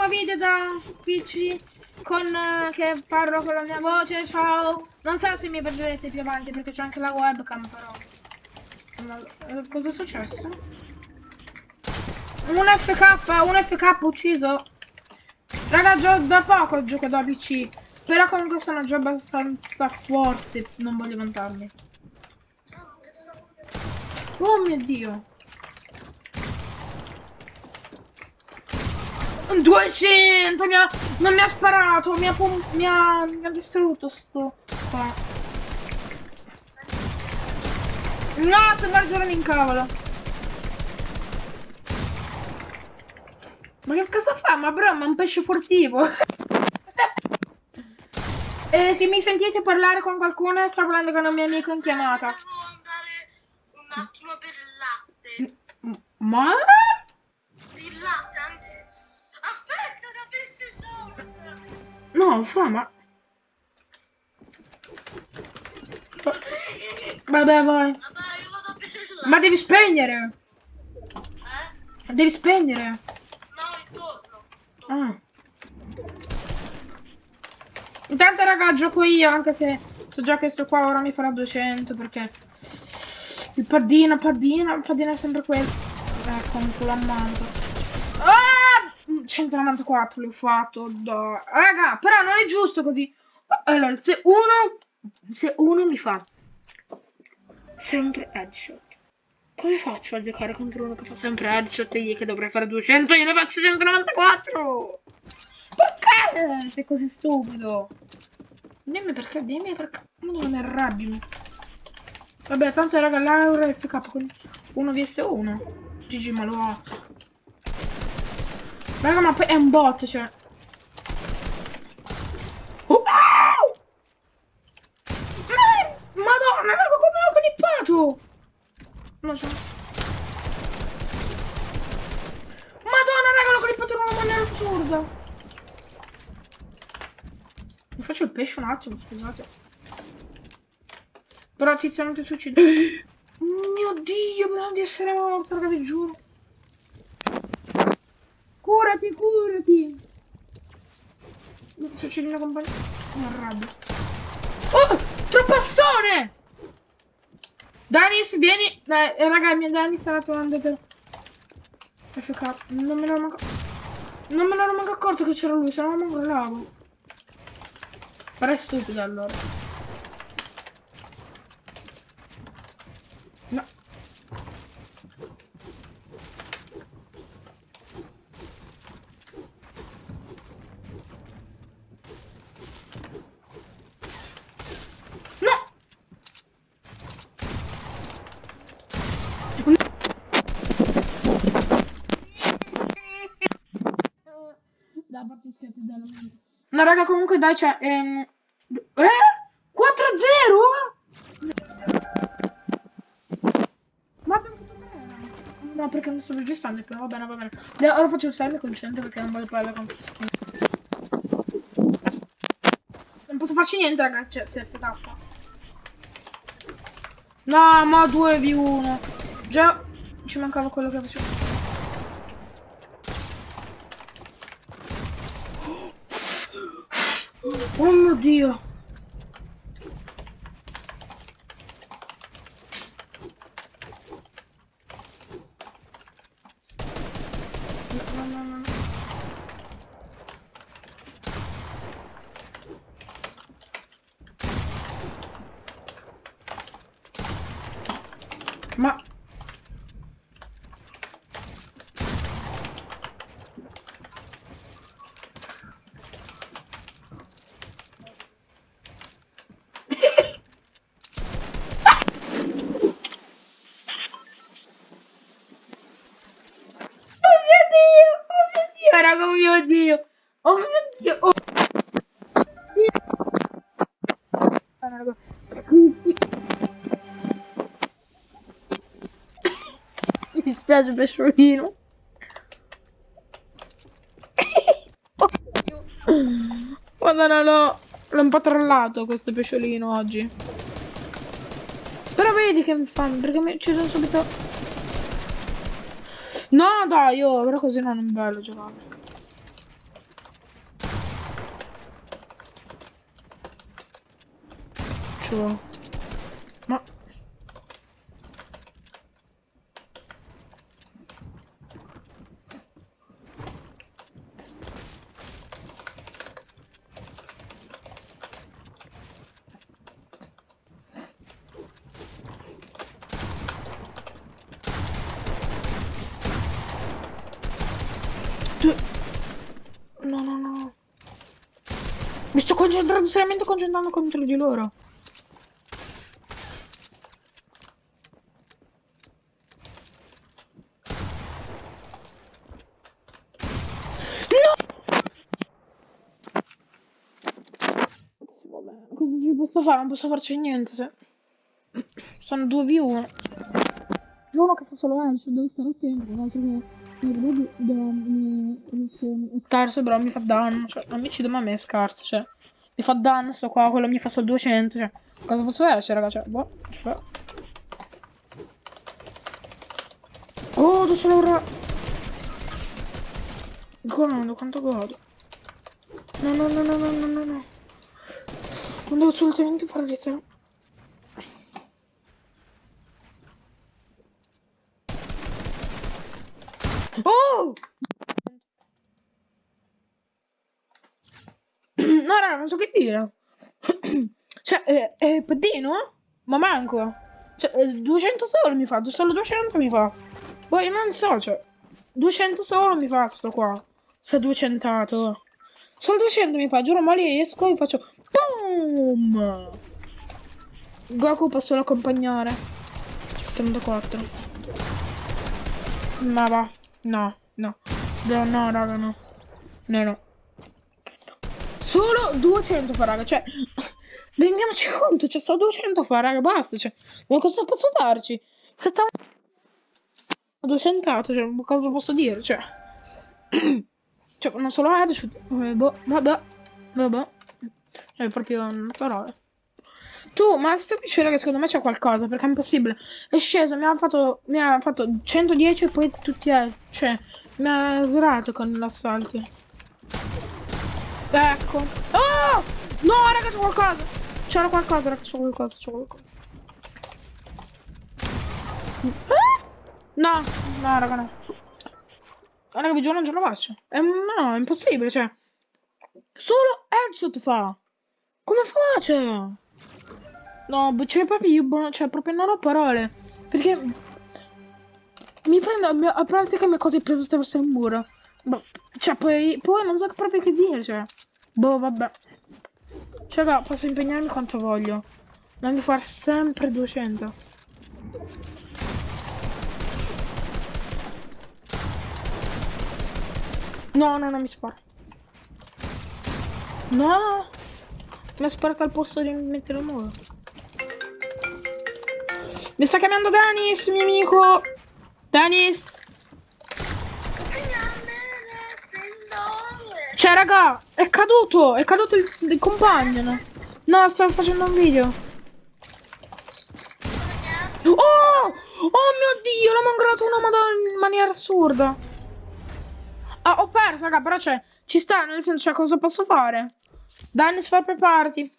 primo video da PC con eh, che parlo con la mia voce, ciao. Non so se mi vedrete più avanti perché c'è anche la webcam però. Ma, eh, cosa è successo? Un FK, un FK ucciso. Raga, gio da poco gioco da PC. Però comunque sono già abbastanza forte. Non voglio vantarmi. Oh mio dio. 200 mi ha, non mi ha sparato, mi ha, mi ha, mi ha distrutto sto qua. No, se Margiora mi incavola. Ma che cosa fa? Ma bro, ma è un pesce furtivo. eh, se mi sentite parlare con qualcuno, sto parlando con un mio amico in chiamata. Un attimo per il latte. Ma? no, ma... Vabbè, vai. Vabbè, io vado a. Ma devi spegnere! Eh? Devi spegnere! No, intorno. Ah. Intanto, raga, gioco io, anche se so già che sto qua ora mi farà 200, perché... Il padino padino padino è sempre quello. Eh, ecco, un culo. 194 l'ho fatto. Da... Raga, però non è giusto così. Allora, se uno... Se uno mi fa sempre headshot. Come faccio a giocare contro uno che fa sempre headshot e gli che dovrei fare 200 io ne faccio 194? Perché sei così stupido? Dimmi perché, dimmi perché. Non mi arrabbio. Vabbè, tanto raga, Laura è FK con 1vs1. Gigi, ma lo ha. Raga, ma poi è un bot, cioè. Oh! Ma- Madonna, raga, come l'ho clippato? No, c'è. Madonna, raga, l'ho clippato in una maniera assurda. Mi faccio il pesce un attimo, scusate. Però tizio non ti succede. Mio dio, prima di essere morto, raga, vi giuro. Curati, curati. Succede una compagnia. Mi arrabbio. Oh, troppassone! Danis, vieni. Eh, raga, mia Danis stava trovando te. FK, non me ne ero manco... Non me ne ero manco accorto che c'era lui, se no non crollavo. Però è stupido allora. Da parte scherzi dalla. No raga comunque dai c'è... Ehm... Eh? 4-0? Ma abbiamo fatto 3 No perché non sto registrando più, va bene va bene. Ora faccio il 6 mi concentro perché non voglio parlare con Fischino. Non posso farci niente ragazzi, cioè se FK. No, ma 2v1. Già ci mancava quello che facevo. Oh mio dio. Ma dio, raga, oh mio dio! Oh mio dio! Oh dio! No, raga. Mi dispiace pesciolino. Oh, Dio. Madonna, l'ho un po' trollato questo pesciolino oggi. Però vedi che mi fanno, perché mi ci sono subito... No, dai, oh, però così non è bello giocare. Faccio? Ma... Tu- No, no, no. Mi sto concentrando, seriamente concentrando contro di loro. No! Vabbè, cosa ci posso fare? Non posso farci niente se... Sono 2v1. C'è uno che fa solo headshot, devo stare attento, l'altro che... Guarda, da, è scarso, però mi fa danno. Cioè, non mi uccide, ma a me è scarso. Cioè, mi fa danno, sto qua, quello mi fa solo 200. Cioè, cosa posso fare, cioè, raga? Cioè, boh. Cioè. Oh, dove c'è l'ora? Godo, quanto godo. No, no, no, no, no, no, no, no. Non devo assolutamente fare questo. Oh! No, raga, non so che dire. cioè, eh, è pedino? Ma manco. Cioè, eh, 200 solo mi fa, solo 200 mi fa. Poi non so, cioè, 200 solo mi fa sto qua. Sto 200. Solo 200 mi fa, giuro, ma lì esco e faccio BOOM! Goku posso accompagnare. 34. Ma va. No, no. No, no, raga, no. No, no. Solo 200 fa, raga. Cioè, rendiamoci conto, cioè, solo 200 fa, raga, basta. Cioè, ma cosa posso farci? 70... 200, cioè, cosa posso dire? Cioè, cioè non solo headshot. Eh, boh, vabbè, vabbè. Cioè, proprio non parole. Tu, ma sto PC, raga, secondo me c'è qualcosa, perché è impossibile. È sceso, mi ha fatto, mi ha fatto 110 e poi tutti, eh, cioè, mi ha srato con l'assalto. Ecco. Oh! No, raga, c'è qualcosa. C'era qualcosa, raga, c'è qualcosa, c'è qualcosa. Ah! No, no, raga, no. Raga, vi giuro, non ce la faccio. È, no, è impossibile, cioè. Solo headshot fa. Come faccio? No, cioè proprio io, cioè proprio non ho parole. Perché mi prendo a parte che mi cose preso attraverso il muro. Boh, cioè poi, poi non so proprio che dire, cioè. Boh, vabbè. Cioè, raga, posso impegnarmi quanto voglio. Ma mi fare sempre 200. No, no, non mi spara. No! Mi ha sparato al posto di mettere il muro. Mi sta chiamando Danis, mio amico. Danis. Cioè, raga, è caduto. È caduto il, il compagno. No? no, stavo facendo un video. Oh! Oh mio dio, l'ho mangrato una madonna in maniera assurda. Ah, ho perso, raga, però c'è. Ci sta, nel senso, cioè, cosa posso fare? Danis, far preparati.